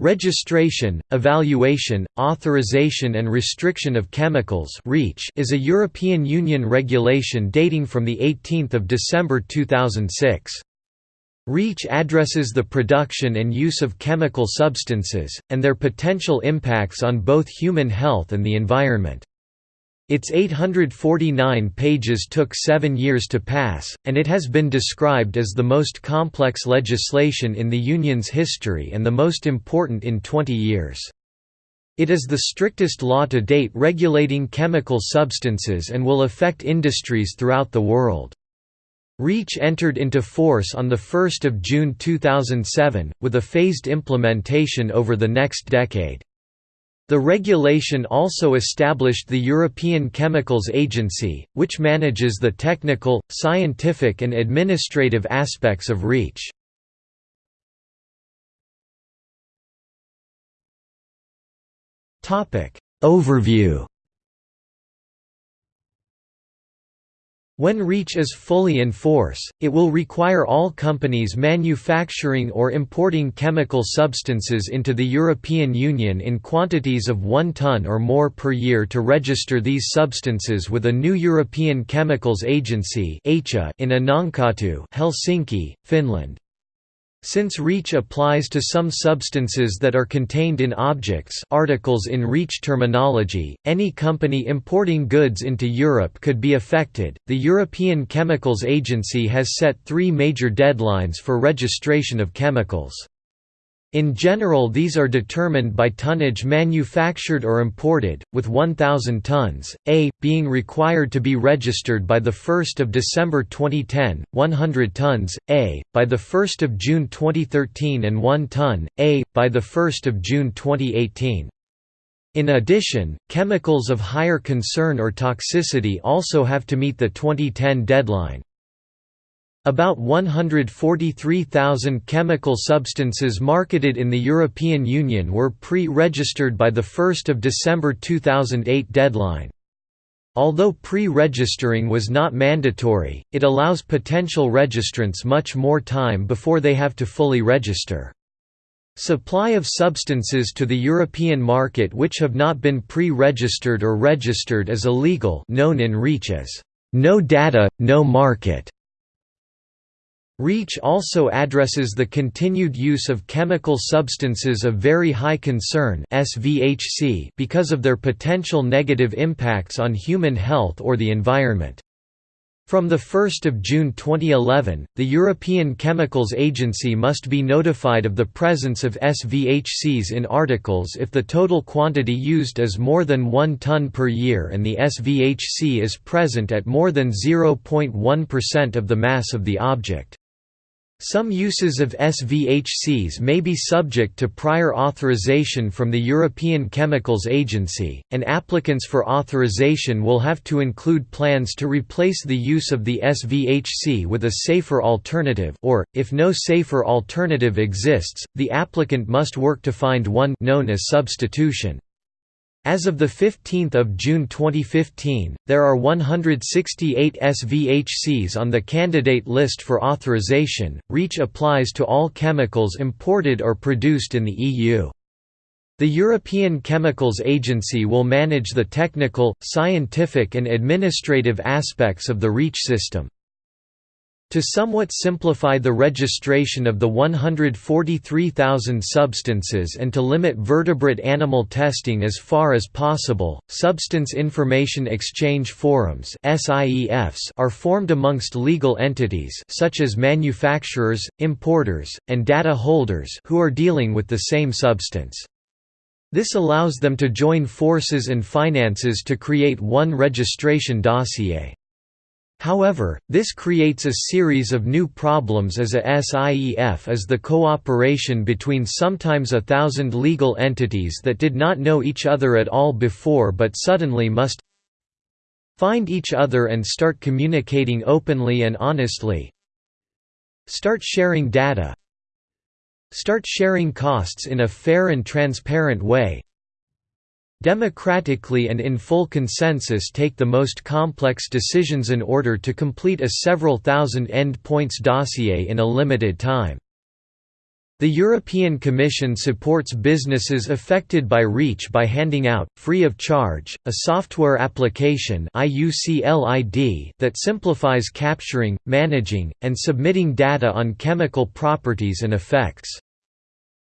Registration, Evaluation, Authorization and Restriction of Chemicals is a European Union regulation dating from 18 December 2006. REACH addresses the production and use of chemical substances, and their potential impacts on both human health and the environment. Its 849 pages took seven years to pass, and it has been described as the most complex legislation in the Union's history and the most important in 20 years. It is the strictest law to date regulating chemical substances and will affect industries throughout the world. REACH entered into force on 1 June 2007, with a phased implementation over the next decade. The regulation also established the European Chemicals Agency, which manages the technical, scientific and administrative aspects of REACH. Overview When REACH is fully in force, it will require all companies manufacturing or importing chemical substances into the European Union in quantities of 1 ton or more per year to register these substances with a new European Chemicals Agency in Annankatu, Helsinki, Finland. Since REACH applies to some substances that are contained in objects articles in REACH terminology, any company importing goods into Europe could be affected. The European Chemicals Agency has set three major deadlines for registration of chemicals. In general these are determined by tonnage manufactured or imported, with 1,000 tons, a, being required to be registered by 1 December 2010, 100 tons, a, by 1 June 2013 and 1 ton, a, by 1 June 2018. In addition, chemicals of higher concern or toxicity also have to meet the 2010 deadline. About 143,000 chemical substances marketed in the European Union were pre-registered by the 1 December 2008 deadline. Although pre-registering was not mandatory, it allows potential registrants much more time before they have to fully register. Supply of substances to the European market which have not been pre-registered or registered is illegal known in REACH as, "...no data, no market". REACH also addresses the continued use of chemical substances of very high concern because of their potential negative impacts on human health or the environment. From 1 June 2011, the European Chemicals Agency must be notified of the presence of SVHCs in articles if the total quantity used is more than 1 ton per year and the SVHC is present at more than 0.1% of the mass of the object. Some uses of SVHCs may be subject to prior authorization from the European Chemicals Agency, and applicants for authorization will have to include plans to replace the use of the SVHC with a safer alternative or, if no safer alternative exists, the applicant must work to find one known as substitution. As of 15 June 2015, there are 168 SVHCs on the candidate list for authorization. REACH applies to all chemicals imported or produced in the EU. The European Chemicals Agency will manage the technical, scientific and administrative aspects of the REACH system. To somewhat simplify the registration of the 143,000 substances and to limit vertebrate animal testing as far as possible, Substance Information Exchange Forums are formed amongst legal entities such as manufacturers, importers, and data holders who are dealing with the same substance. This allows them to join forces and finances to create one registration dossier. However, this creates a series of new problems as a SIEF is the cooperation between sometimes a thousand legal entities that did not know each other at all before but suddenly must find each other and start communicating openly and honestly. Start sharing data. Start sharing costs in a fair and transparent way democratically and in full consensus take the most complex decisions in order to complete a several thousand end points dossier in a limited time. The European Commission supports businesses affected by REACH by handing out, free of charge, a software application that simplifies capturing, managing, and submitting data on chemical properties and effects.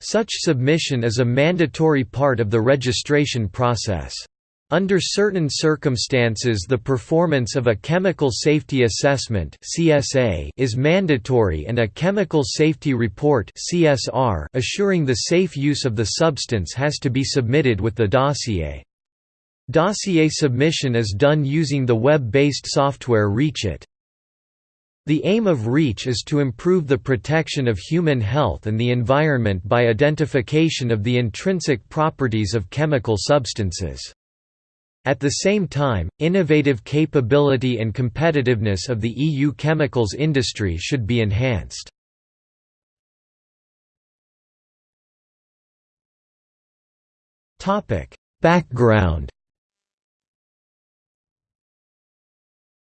Such submission is a mandatory part of the registration process. Under certain circumstances the performance of a Chemical Safety Assessment is mandatory and a Chemical Safety Report assuring the safe use of the substance has to be submitted with the dossier. Dossier submission is done using the web-based software REACHit. The aim of REACH is to improve the protection of human health and the environment by identification of the intrinsic properties of chemical substances. At the same time, innovative capability and competitiveness of the EU chemicals industry should be enhanced. Background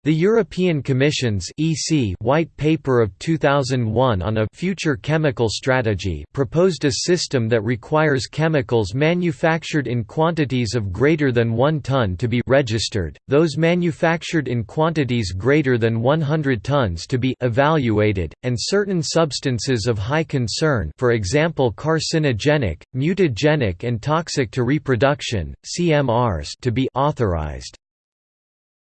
The European Commission's EC White Paper of 2001 on a future chemical strategy proposed a system that requires chemicals manufactured in quantities of greater than 1 ton to be registered, those manufactured in quantities greater than 100 tons to be evaluated, and certain substances of high concern for example carcinogenic, mutagenic and toxic to reproduction, CMRs to be authorized.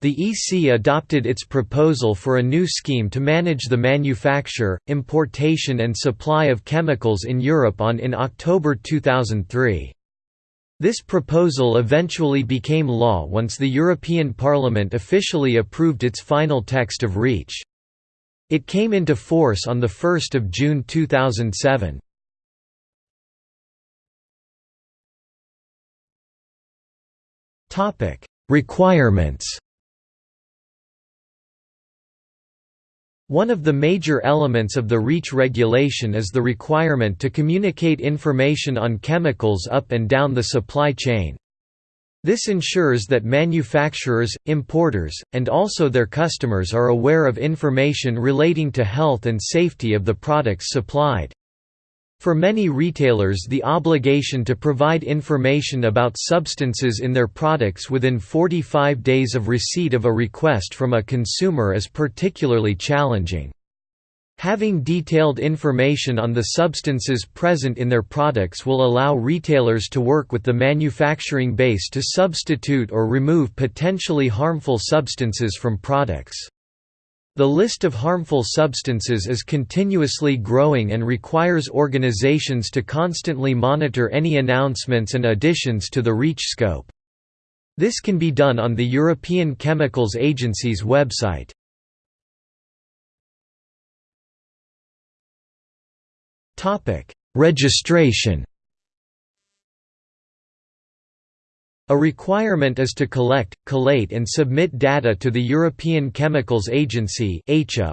The EC adopted its proposal for a new scheme to manage the manufacture, importation and supply of chemicals in Europe on in October 2003. This proposal eventually became law once the European Parliament officially approved its final text of REACH. It came into force on 1 June 2007. Requirements One of the major elements of the REACH regulation is the requirement to communicate information on chemicals up and down the supply chain. This ensures that manufacturers, importers, and also their customers are aware of information relating to health and safety of the products supplied. For many retailers the obligation to provide information about substances in their products within 45 days of receipt of a request from a consumer is particularly challenging. Having detailed information on the substances present in their products will allow retailers to work with the manufacturing base to substitute or remove potentially harmful substances from products. The list of harmful substances is continuously growing and requires organizations to constantly monitor any announcements and additions to the REACH scope. This can be done on the European Chemicals Agency's website. Registration A requirement is to collect, collate and submit data to the European Chemicals Agency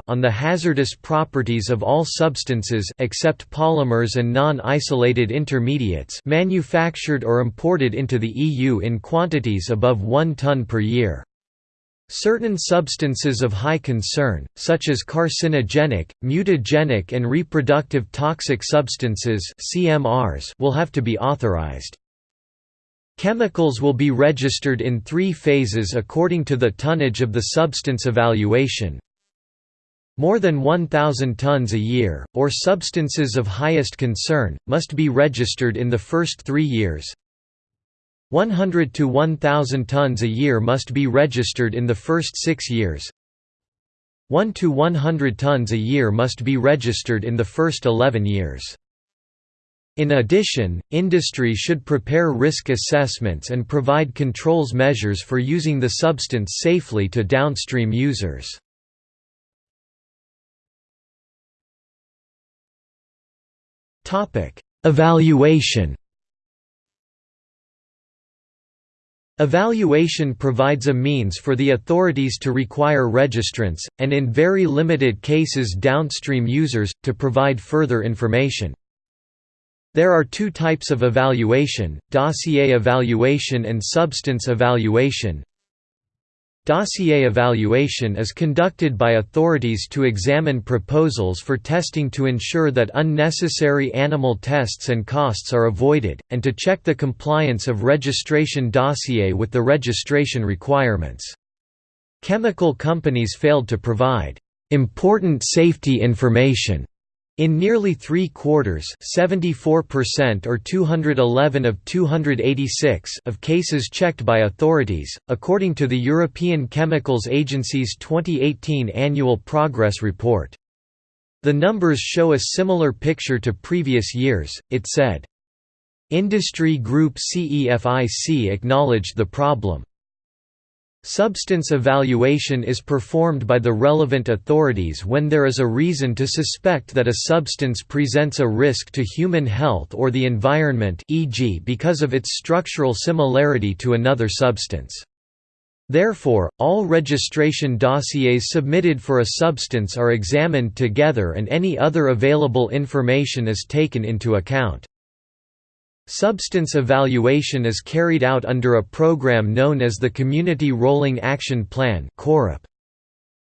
on the hazardous properties of all substances except polymers and non-isolated intermediates manufactured or imported into the EU in quantities above 1 ton per year. Certain substances of high concern, such as carcinogenic, mutagenic and reproductive toxic substances will have to be authorized. Chemicals will be registered in three phases according to the tonnage of the substance evaluation. More than 1,000 tons a year, or substances of highest concern, must be registered in the first three years. 100 to 1,000 tons a year must be registered in the first six years. 1 to 100 tons a year must be registered in the first 11 years. In addition, industry should prepare risk assessments and provide controls measures for using the substance safely to downstream users. Evaluation Evaluation provides a means for the authorities to require registrants, and in very limited cases downstream users, to provide further information. There are two types of evaluation, dossier evaluation and substance evaluation. Dossier evaluation is conducted by authorities to examine proposals for testing to ensure that unnecessary animal tests and costs are avoided, and to check the compliance of registration dossier with the registration requirements. Chemical companies failed to provide important safety information in nearly three quarters or 211 of 286 of cases checked by authorities, according to the European Chemicals Agency's 2018 Annual Progress Report. The numbers show a similar picture to previous years, it said. Industry group CEFIC acknowledged the problem. Substance evaluation is performed by the relevant authorities when there is a reason to suspect that a substance presents a risk to human health or the environment e.g. because of its structural similarity to another substance. Therefore, all registration dossiers submitted for a substance are examined together and any other available information is taken into account. Substance evaluation is carried out under a program known as the Community Rolling Action Plan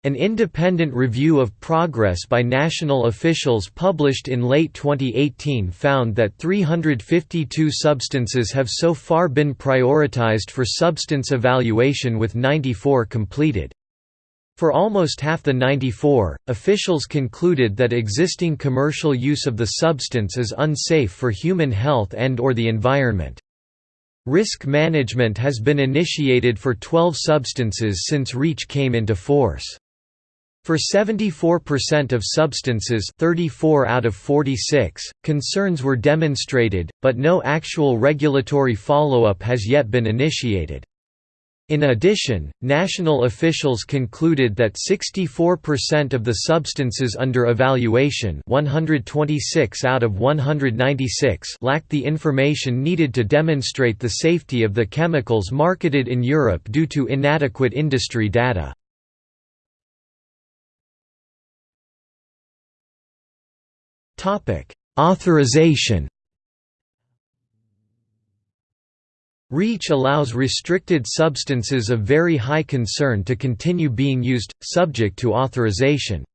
An independent review of progress by national officials published in late 2018 found that 352 substances have so far been prioritized for substance evaluation with 94 completed. For almost half the 94, officials concluded that existing commercial use of the substance is unsafe for human health and or the environment. Risk management has been initiated for 12 substances since REACH came into force. For 74% of substances 34 out of 46, concerns were demonstrated, but no actual regulatory follow-up has yet been initiated. In addition, national officials concluded that 64% of the substances under evaluation 126 out of 196 lacked the information needed to demonstrate the safety of the chemicals marketed in Europe due to inadequate industry data. Authorization REACH allows restricted substances of very high concern to continue being used, subject to authorization.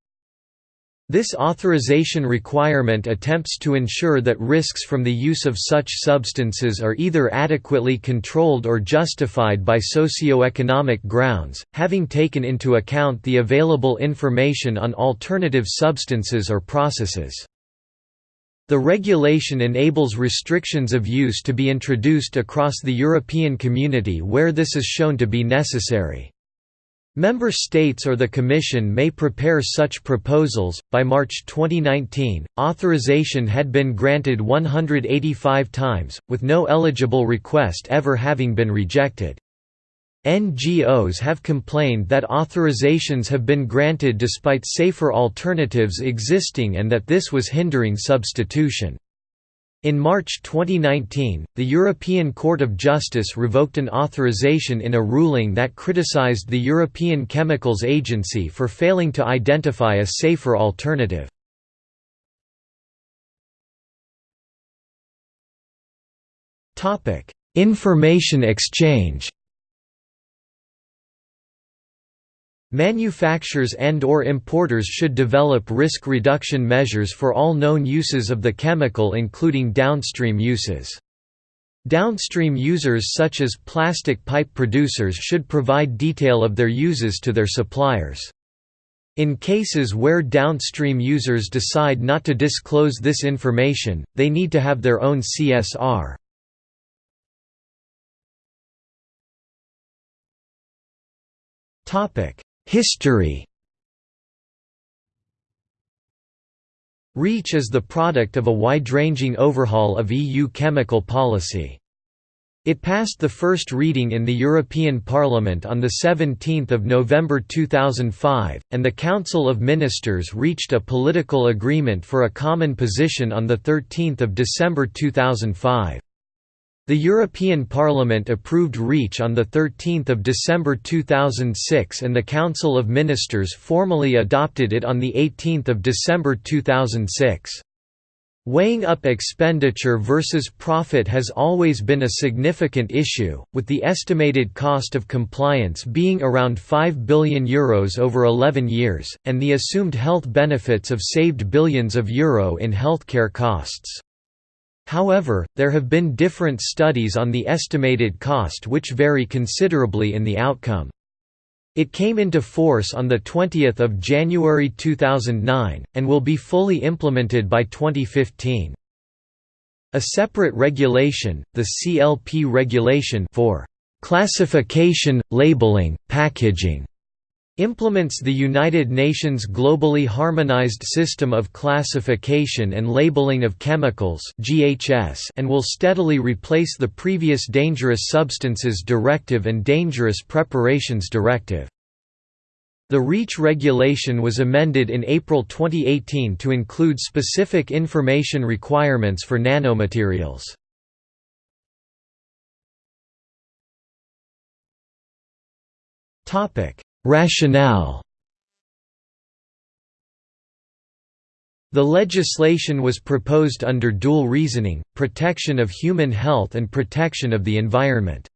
This authorization requirement attempts to ensure that risks from the use of such substances are either adequately controlled or justified by socio-economic grounds, having taken into account the available information on alternative substances or processes. The regulation enables restrictions of use to be introduced across the European community where this is shown to be necessary. Member states or the Commission may prepare such proposals. By March 2019, authorization had been granted 185 times, with no eligible request ever having been rejected. NGOs have complained that authorizations have been granted despite safer alternatives existing and that this was hindering substitution. In March 2019, the European Court of Justice revoked an authorization in a ruling that criticized the European Chemicals Agency for failing to identify a safer alternative. Information exchange Manufacturers and or importers should develop risk reduction measures for all known uses of the chemical including downstream uses. Downstream users such as plastic pipe producers should provide detail of their uses to their suppliers. In cases where downstream users decide not to disclose this information, they need to have their own CSR. History REACH is the product of a wide-ranging overhaul of EU chemical policy. It passed the first reading in the European Parliament on 17 November 2005, and the Council of Ministers reached a political agreement for a common position on 13 December 2005. The European Parliament approved REACH on 13 December 2006 and the Council of Ministers formally adopted it on 18 December 2006. Weighing up expenditure versus profit has always been a significant issue, with the estimated cost of compliance being around €5 billion Euros over 11 years, and the assumed health benefits of saved billions of euro in healthcare costs. However, there have been different studies on the estimated cost which vary considerably in the outcome. It came into force on 20 January 2009, and will be fully implemented by 2015. A separate regulation, the CLP regulation for classification, labeling, packaging, implements the United Nations globally harmonized system of classification and labeling of chemicals and will steadily replace the previous Dangerous Substances Directive and Dangerous Preparations Directive. The REACH regulation was amended in April 2018 to include specific information requirements for nanomaterials. Topic: Rationale The legislation was proposed under dual reasoning, protection of human health and protection of the environment.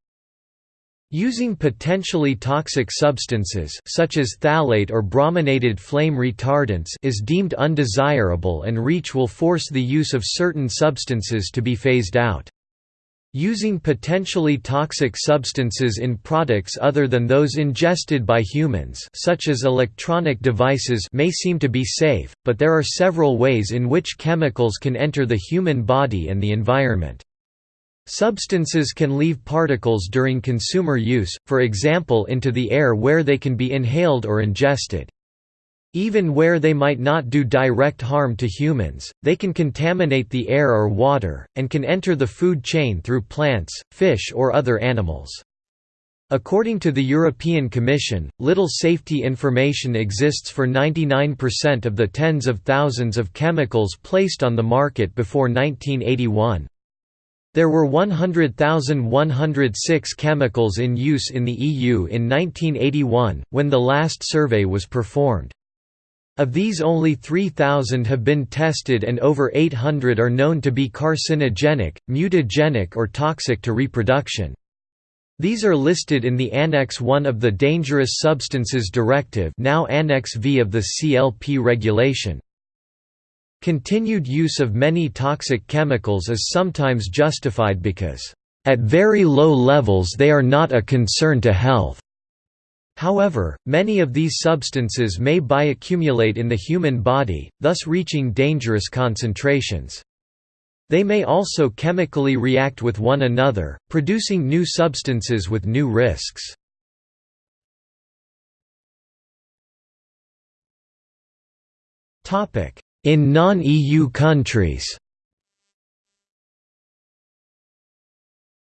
Using potentially toxic substances such as phthalate or brominated flame retardants is deemed undesirable and REACH will force the use of certain substances to be phased out. Using potentially toxic substances in products other than those ingested by humans such as electronic devices may seem to be safe, but there are several ways in which chemicals can enter the human body and the environment. Substances can leave particles during consumer use, for example into the air where they can be inhaled or ingested. Even where they might not do direct harm to humans, they can contaminate the air or water, and can enter the food chain through plants, fish or other animals. According to the European Commission, little safety information exists for 99% of the tens of thousands of chemicals placed on the market before 1981. There were 100,106 chemicals in use in the EU in 1981, when the last survey was performed. Of these only 3,000 have been tested and over 800 are known to be carcinogenic, mutagenic or toxic to reproduction. These are listed in the Annex 1 of the Dangerous Substances Directive now Annex V of the CLP regulation. Continued use of many toxic chemicals is sometimes justified because, "...at very low levels they are not a concern to health." However, many of these substances may bioaccumulate in the human body, thus reaching dangerous concentrations. They may also chemically react with one another, producing new substances with new risks. In non-EU countries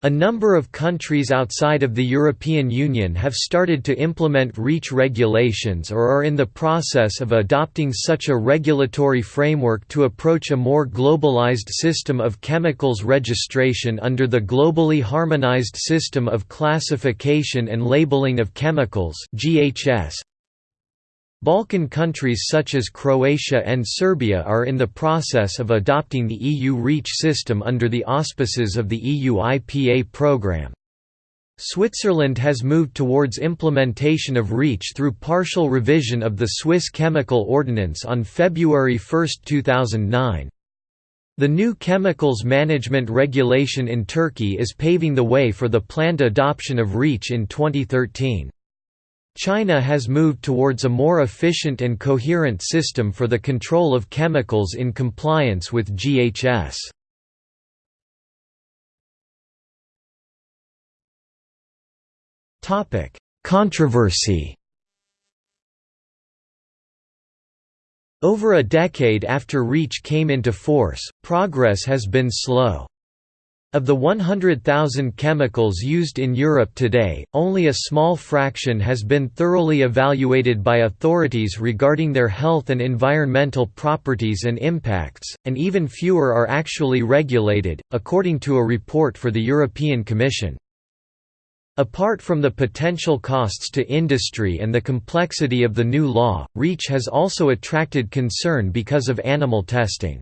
A number of countries outside of the European Union have started to implement REACH regulations or are in the process of adopting such a regulatory framework to approach a more globalized system of chemicals registration under the Globally Harmonized System of Classification and Labeling of Chemicals GHS. Balkan countries such as Croatia and Serbia are in the process of adopting the EU REACH system under the auspices of the EU IPA programme. Switzerland has moved towards implementation of REACH through partial revision of the Swiss Chemical Ordinance on February 1, 2009. The new Chemicals Management Regulation in Turkey is paving the way for the planned adoption of REACH in 2013. China has moved towards a more efficient and coherent system for the control of chemicals in compliance with GHS. Controversy Over a decade after REACH came into force, progress has been slow. Of the 100,000 chemicals used in Europe today, only a small fraction has been thoroughly evaluated by authorities regarding their health and environmental properties and impacts, and even fewer are actually regulated, according to a report for the European Commission. Apart from the potential costs to industry and the complexity of the new law, REACH has also attracted concern because of animal testing.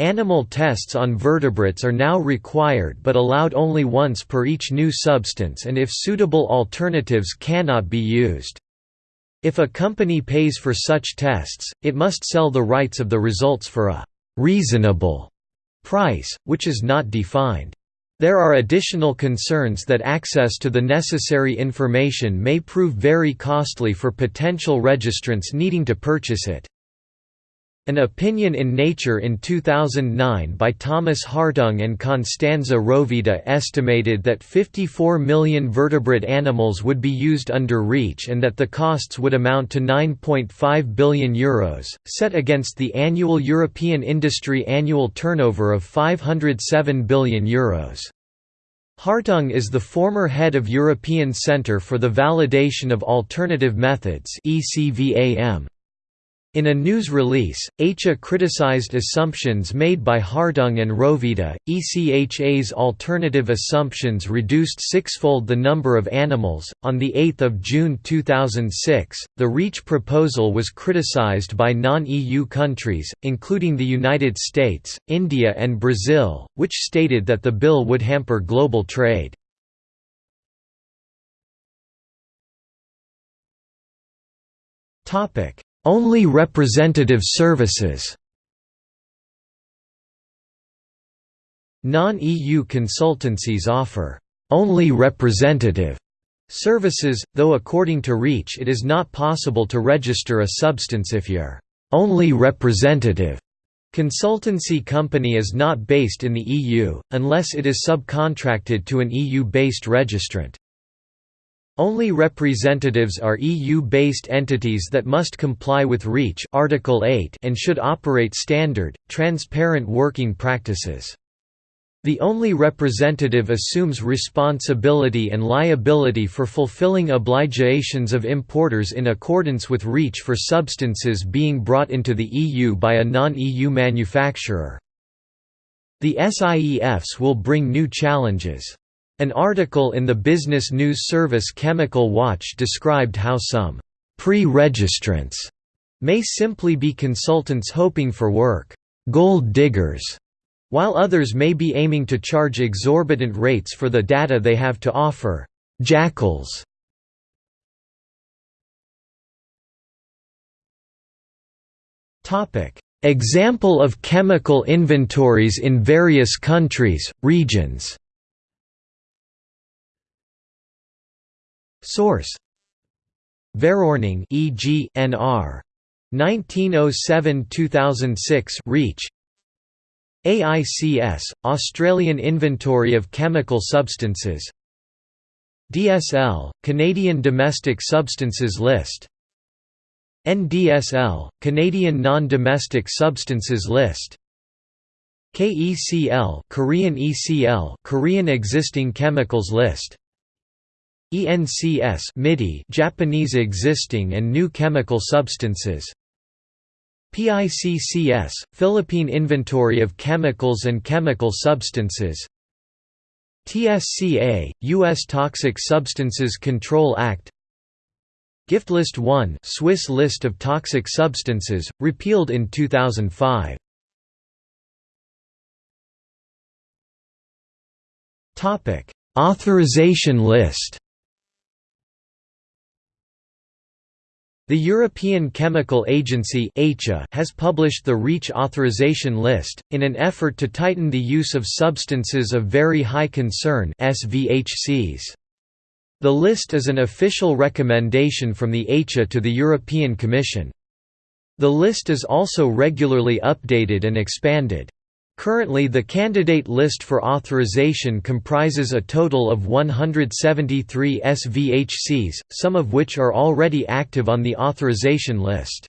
Animal tests on vertebrates are now required but allowed only once per each new substance and if suitable alternatives cannot be used. If a company pays for such tests, it must sell the rights of the results for a «reasonable» price, which is not defined. There are additional concerns that access to the necessary information may prove very costly for potential registrants needing to purchase it. An opinion in Nature in 2009 by Thomas Hartung and Costanza Rovida estimated that 54 million vertebrate animals would be used under REACH and that the costs would amount to €9.5 billion, Euros, set against the annual European industry annual turnover of €507 billion. Euros. Hartung is the former head of European Centre for the Validation of Alternative Methods ECVAM. In a news release, ECHA criticized assumptions made by Hartung and Rovida. ECHA's alternative assumptions reduced sixfold the number of animals. On 8 June 2006, the REACH proposal was criticized by non EU countries, including the United States, India, and Brazil, which stated that the bill would hamper global trade. Topic only representative services Non-EU consultancies offer only representative services, though according to REACH it is not possible to register a substance if your only representative consultancy company is not based in the EU, unless it is subcontracted to an EU-based registrant. Only representatives are EU-based entities that must comply with REACH Article 8 and should operate standard, transparent working practices. The only representative assumes responsibility and liability for fulfilling obligations of importers in accordance with REACH for substances being brought into the EU by a non-EU manufacturer. The SIEFs will bring new challenges. An article in the business news service Chemical Watch described how some pre-registrants may simply be consultants hoping for work, gold diggers, while others may be aiming to charge exorbitant rates for the data they have to offer, jackals. Example of chemical inventories in various countries, regions Source. Verordening e.g. NR 1907-2006 REACH. AICS Australian Inventory of Chemical Substances. DSL Canadian Domestic Substances List. NDSL Canadian Non-Domestic Substances List. KECL Korean ECL Korean Existing Chemicals List ENCS MITI Japanese existing and new chemical substances. PICCS Philippine Inventory of Chemicals and Chemical Substances. TSCA US Toxic Substances Control Act. Gift List 1 Swiss list of toxic substances repealed in 2005 Topic. Authorization list The European Chemical Agency has published the REACH authorization list, in an effort to tighten the use of substances of very high concern. The list is an official recommendation from the ECHA to the European Commission. The list is also regularly updated and expanded. Currently the candidate list for authorization comprises a total of 173 SVHCs, some of which are already active on the authorization list.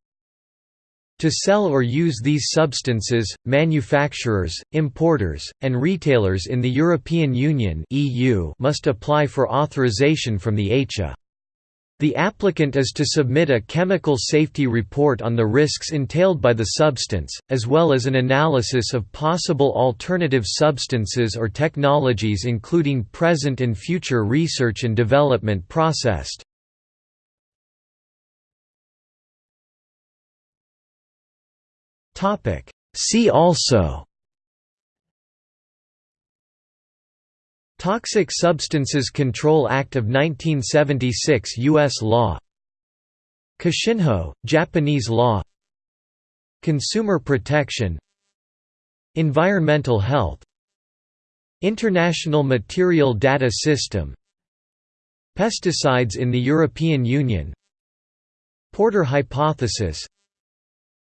To sell or use these substances, manufacturers, importers, and retailers in the European Union must apply for authorization from the ECHA. The applicant is to submit a chemical safety report on the risks entailed by the substance, as well as an analysis of possible alternative substances or technologies including present and future research and development processed. See also Toxic Substances Control Act of 1976 U.S. law. Kashinhō, Japanese law. Consumer protection. Environmental health. International Material Data System. Pesticides in the European Union. Porter hypothesis.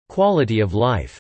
Quality of life